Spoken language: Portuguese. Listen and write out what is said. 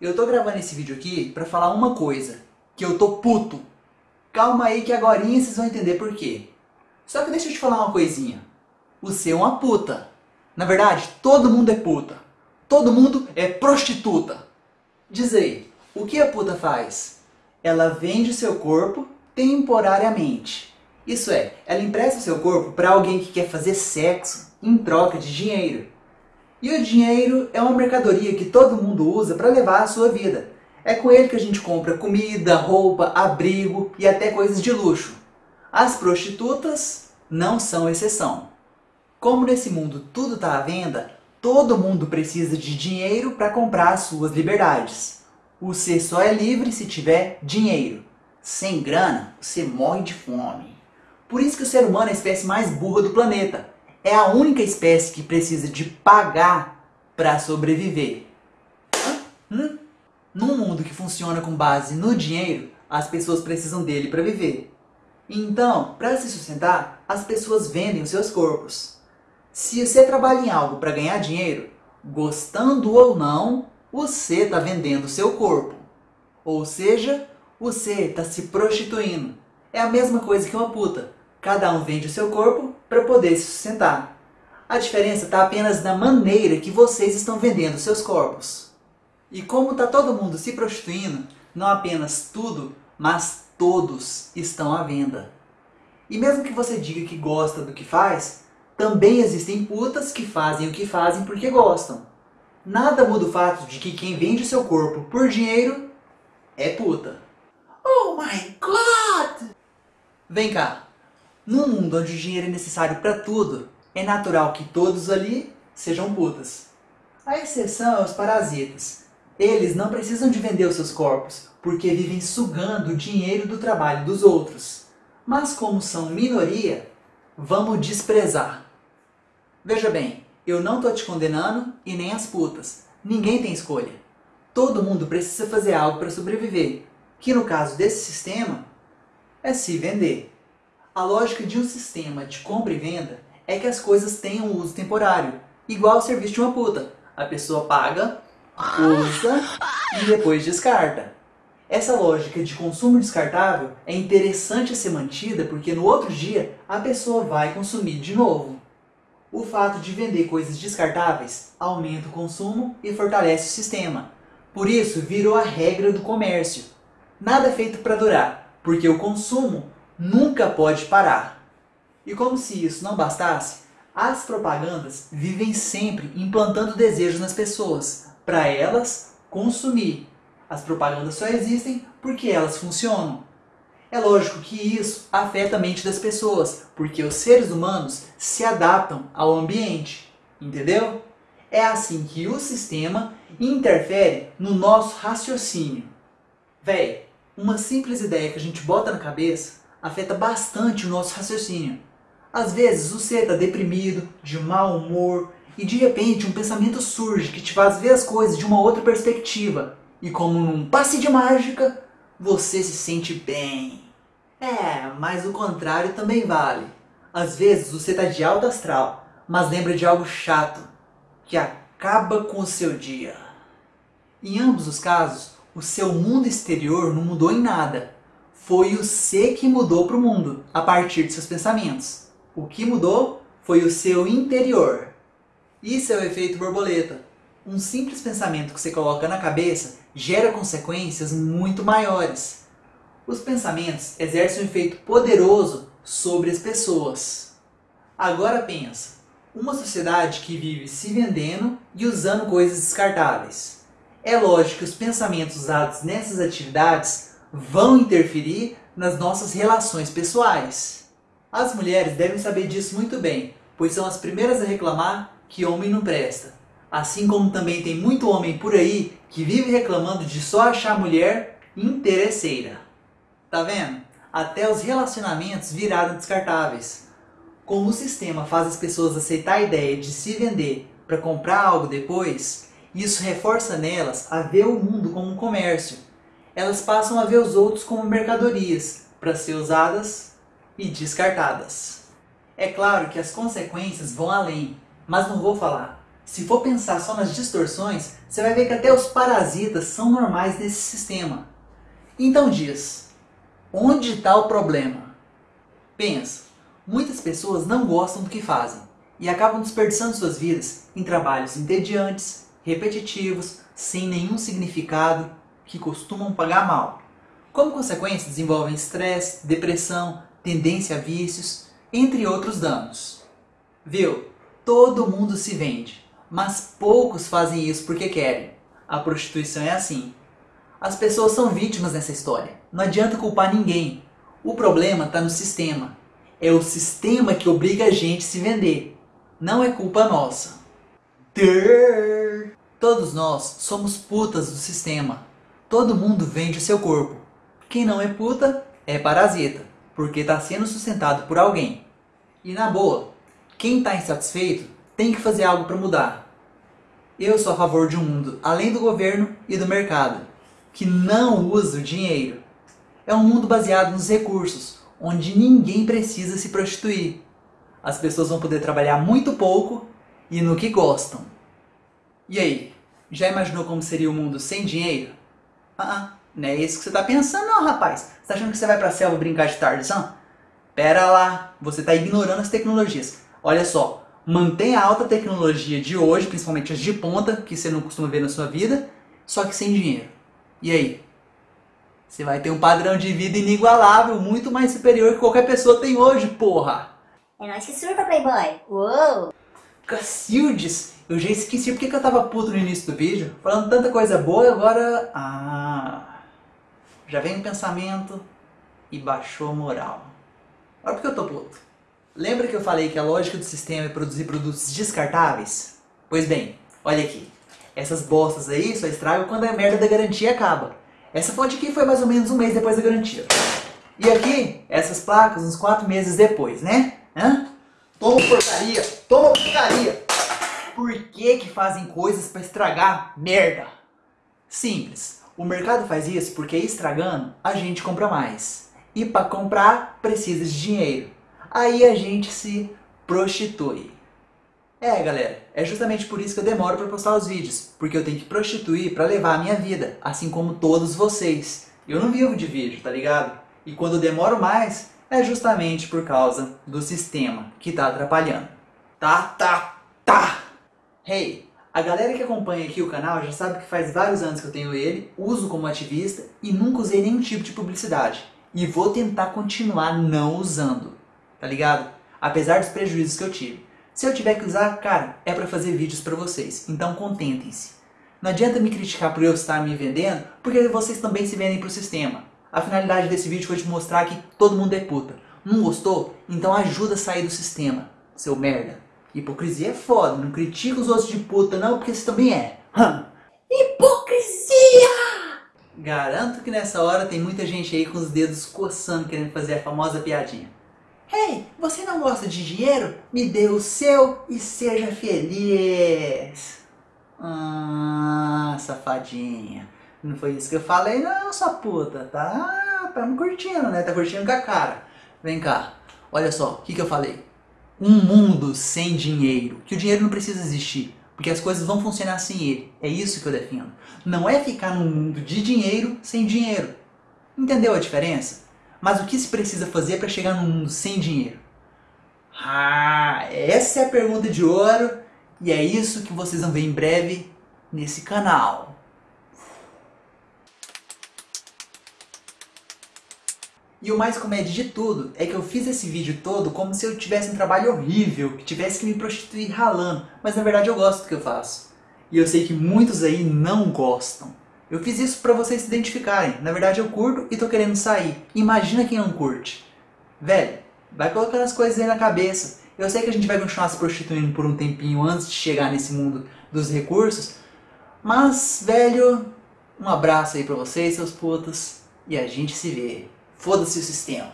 Eu tô gravando esse vídeo aqui pra falar uma coisa, que eu tô puto. Calma aí que agora vocês vão entender por quê. Só que deixa eu te falar uma coisinha. Você é uma puta. Na verdade, todo mundo é puta. Todo mundo é prostituta. Diz aí, o que a puta faz? Ela vende seu corpo temporariamente. Isso é, ela empresta seu corpo para alguém que quer fazer sexo em troca de dinheiro. E o dinheiro é uma mercadoria que todo mundo usa para levar a sua vida. É com ele que a gente compra comida, roupa, abrigo e até coisas de luxo. As prostitutas não são exceção. Como nesse mundo tudo está à venda, todo mundo precisa de dinheiro para comprar as suas liberdades. Você só é livre se tiver dinheiro. Sem grana, você morre de fome. Por isso que o ser humano é a espécie mais burra do planeta é a única espécie que precisa de pagar para sobreviver. Hum? Num mundo que funciona com base no dinheiro, as pessoas precisam dele para viver. Então, para se sustentar, as pessoas vendem os seus corpos. Se você trabalha em algo para ganhar dinheiro, gostando ou não, você está vendendo o seu corpo. Ou seja, você está se prostituindo. É a mesma coisa que uma puta. Cada um vende o seu corpo para poder se sustentar. A diferença está apenas na maneira que vocês estão vendendo seus corpos. E como está todo mundo se prostituindo, não apenas tudo, mas todos estão à venda. E mesmo que você diga que gosta do que faz, também existem putas que fazem o que fazem porque gostam. Nada muda o fato de que quem vende seu corpo por dinheiro é puta. Oh my god! Vem cá, num mundo onde o dinheiro é necessário para tudo, é natural que todos ali sejam putas. A exceção é os parasitas. Eles não precisam de vender os seus corpos, porque vivem sugando o dinheiro do trabalho dos outros. Mas como são minoria, vamos desprezar. Veja bem, eu não estou te condenando e nem as putas. Ninguém tem escolha. Todo mundo precisa fazer algo para sobreviver, que no caso desse sistema é se vender. A lógica de um sistema de compra e venda é que as coisas tenham uso temporário, igual o serviço de uma puta. A pessoa paga, usa e depois descarta. Essa lógica de consumo descartável é interessante a ser mantida porque no outro dia a pessoa vai consumir de novo. O fato de vender coisas descartáveis aumenta o consumo e fortalece o sistema. Por isso virou a regra do comércio. Nada é feito para durar, porque o consumo nunca pode parar. E como se isso não bastasse, as propagandas vivem sempre implantando desejos nas pessoas, para elas consumir. As propagandas só existem porque elas funcionam. É lógico que isso afeta a mente das pessoas, porque os seres humanos se adaptam ao ambiente, entendeu? É assim que o sistema interfere no nosso raciocínio. Véi, uma simples ideia que a gente bota na cabeça afeta bastante o nosso raciocínio. Às vezes você está deprimido, de mau humor, e de repente um pensamento surge que te faz ver as coisas de uma outra perspectiva. E como num passe de mágica, você se sente bem. É, mas o contrário também vale. Às vezes você está de alto astral, mas lembra de algo chato, que acaba com o seu dia. Em ambos os casos, o seu mundo exterior não mudou em nada, foi o C que mudou para o mundo a partir de seus pensamentos. O que mudou foi o seu interior. Isso é o efeito borboleta. Um simples pensamento que você coloca na cabeça gera consequências muito maiores. Os pensamentos exercem um efeito poderoso sobre as pessoas. Agora pensa, uma sociedade que vive se vendendo e usando coisas descartáveis. É lógico que os pensamentos usados nessas atividades vão interferir nas nossas relações pessoais. As mulheres devem saber disso muito bem, pois são as primeiras a reclamar que homem não presta. Assim como também tem muito homem por aí que vive reclamando de só achar mulher interesseira. Tá vendo? Até os relacionamentos viraram descartáveis. Como o sistema faz as pessoas aceitar a ideia de se vender para comprar algo depois, isso reforça nelas a ver o mundo como um comércio elas passam a ver os outros como mercadorias para ser usadas e descartadas. É claro que as consequências vão além, mas não vou falar. Se for pensar só nas distorções, você vai ver que até os parasitas são normais nesse sistema. Então diz, onde está o problema? Pensa, muitas pessoas não gostam do que fazem e acabam desperdiçando suas vidas em trabalhos entediantes, repetitivos, sem nenhum significado, que costumam pagar mal. Como consequência, desenvolvem estresse, depressão, tendência a vícios, entre outros danos. Viu? Todo mundo se vende, mas poucos fazem isso porque querem. A prostituição é assim. As pessoas são vítimas nessa história. Não adianta culpar ninguém. O problema está no sistema. É o sistema que obriga a gente a se vender. Não é culpa nossa. Todos nós somos putas do sistema. Todo mundo vende seu corpo. Quem não é puta é parasita, porque está sendo sustentado por alguém. E na boa, quem está insatisfeito tem que fazer algo para mudar. Eu sou a favor de um mundo além do governo e do mercado, que não usa o dinheiro. É um mundo baseado nos recursos, onde ninguém precisa se prostituir. As pessoas vão poder trabalhar muito pouco e no que gostam. E aí, já imaginou como seria o mundo sem dinheiro? Ah, ah não é isso que você está pensando não, rapaz. Você está achando que você vai para a selva brincar de tardeção? Pera lá, você está ignorando as tecnologias. Olha só, mantenha a alta tecnologia de hoje, principalmente as de ponta, que você não costuma ver na sua vida, só que sem dinheiro. E aí? Você vai ter um padrão de vida inigualável, muito mais superior que qualquer pessoa tem hoje, porra! É nóis que surfa, Playboy! Uou! Cacildes! Eu já esqueci porque que eu tava puto no início do vídeo, falando tanta coisa boa e agora... Ah... Já vem um pensamento e baixou a moral. Olha porque eu tô puto. Lembra que eu falei que a lógica do sistema é produzir produtos descartáveis? Pois bem, olha aqui. Essas bostas aí só estragam quando a merda da garantia acaba. Essa fonte aqui foi mais ou menos um mês depois da garantia. E aqui, essas placas uns quatro meses depois, né? Hã? Toma porcaria! Toma porcaria! Por que que fazem coisas para estragar merda? Simples. O mercado faz isso porque estragando, a gente compra mais. E para comprar, precisa de dinheiro. Aí a gente se prostitui. É, galera, é justamente por isso que eu demoro para postar os vídeos, porque eu tenho que prostituir para levar a minha vida, assim como todos vocês. Eu não vivo de vídeo, tá ligado? E quando eu demoro mais, é justamente por causa do sistema que tá atrapalhando. Tá, tá, tá! Hey, a galera que acompanha aqui o canal já sabe que faz vários anos que eu tenho ele, uso como ativista e nunca usei nenhum tipo de publicidade. E vou tentar continuar não usando, tá ligado? Apesar dos prejuízos que eu tive. Se eu tiver que usar, cara, é para fazer vídeos para vocês, então contentem-se. Não adianta me criticar por eu estar me vendendo, porque vocês também se vendem pro sistema. A finalidade desse vídeo foi te mostrar que todo mundo é puta. Não gostou? Então ajuda a sair do sistema, seu merda. Hipocrisia é foda, não critica os outros de puta não, porque você também é. Hum. Hipocrisia! Garanto que nessa hora tem muita gente aí com os dedos coçando querendo fazer a famosa piadinha. Hey, você não gosta de dinheiro? Me dê o seu e seja feliz. Ah, safadinha. Não foi isso que eu falei não, sua puta. Tá, tá me curtindo, né? Tá curtindo com a cara. Vem cá. Olha só, o que, que eu falei? um mundo sem dinheiro, que o dinheiro não precisa existir, porque as coisas vão funcionar sem ele. É isso que eu defendo. Não é ficar num mundo de dinheiro sem dinheiro. Entendeu a diferença? Mas o que se precisa fazer para chegar num mundo sem dinheiro? Ah, essa é a pergunta de ouro e é isso que vocês vão ver em breve nesse canal. E o mais comédia de tudo é que eu fiz esse vídeo todo como se eu tivesse um trabalho horrível, que tivesse que me prostituir ralando, mas na verdade eu gosto do que eu faço. E eu sei que muitos aí não gostam. Eu fiz isso pra vocês se identificarem. Na verdade eu curto e tô querendo sair. Imagina quem não curte. Velho, vai colocando as coisas aí na cabeça. Eu sei que a gente vai continuar se prostituindo por um tempinho antes de chegar nesse mundo dos recursos. Mas, velho, um abraço aí pra vocês, seus putos. E a gente se vê. Foda-se o sistema.